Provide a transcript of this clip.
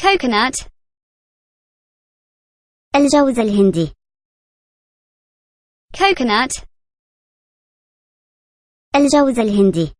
coconut الجوز الهندي coconut الجوز الهندي